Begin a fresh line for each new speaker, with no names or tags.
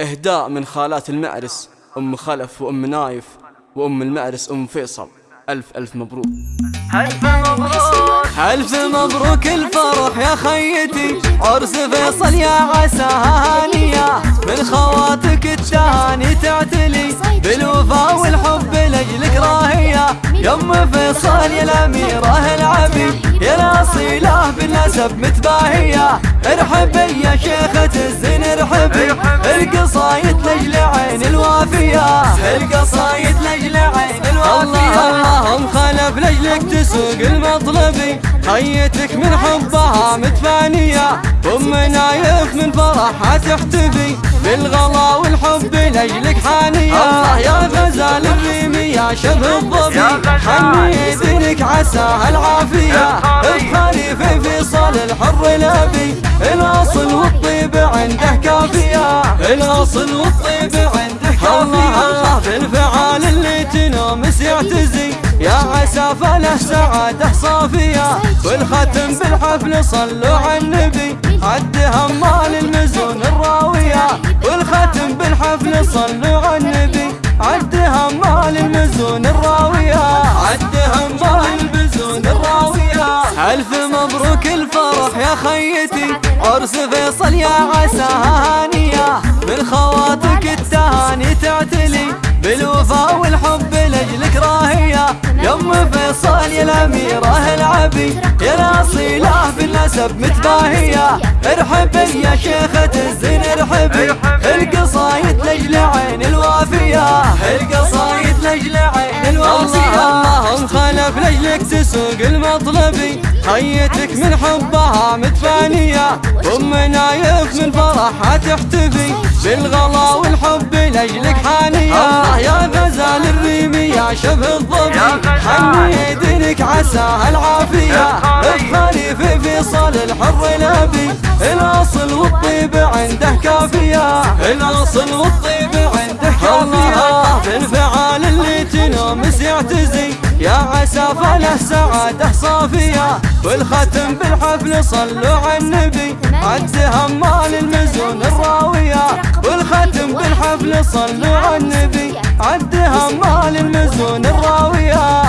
إهداء من خالات المعرس أم خلف وأم نايف وأم المعرس أم فيصل. ألف ألف مبروك.
ألف مبروك.
ألف مبروك الفرح يا خيتي. عرس فيصل يا عساها هانية. من خواتك التهاني تعتلي. بالوفا والحب لجلك راهية. يم فيصل يا الأميرة العبي. يا الأصيلة بالنسب متباهية. ارحبي يا شيخة الزين ارحبي القصايد لجل عين الوافية. القصايد لجل عين الوافية. الله اللهم خلف لجلك تسوق المطلبي خيتك من حبها متفانية. أم نايف من فرحها تحتفي. بالغلا والحب لجلك حانية الله يا غزال الريمي يا شبه الظبي حني دينك عساها العافية. بخالي الأصل والطيب كافية الله بالفعال اللي تنومس يعتزي يا عسى فله سعادة صافية. والختم بالحفل صلوا على النبي. عد همال المزون الراوية. والختم بالحفل صلوا على النبي. عد همال المزون الراوية. عد همال المزون الراوية. ألف مبروك الفرح يا خيتي. عرس فيصل يا عساها من خواتك التهاني تعتلي بالوفا والحب لجلك راهية. يم فيصل يا الأميرة العبي يا الأصيلة بالنسب متباهية. ارحبي يا شيخة الزين ارحبي القصايد اللهم خلف لجلك تسوق المطلبي خيتك من حبها متفانية. أم نايف من فرحها تحتفي. بالغلا والحب لجلك حانية. الله يا غزال الريمي يا شبه الظبي. حني دينك عساها العافية. في فيصل الحر الأبي. الأصل والطيب عنده كافية. الأصل والطيب عنده كافية. يا عسى فله سعادة صافية والختم بالحفل صلوا على النبي. عد همال المزون الراوية والختم بالحفل صلوا على النبي. عد همال المزون الراوية.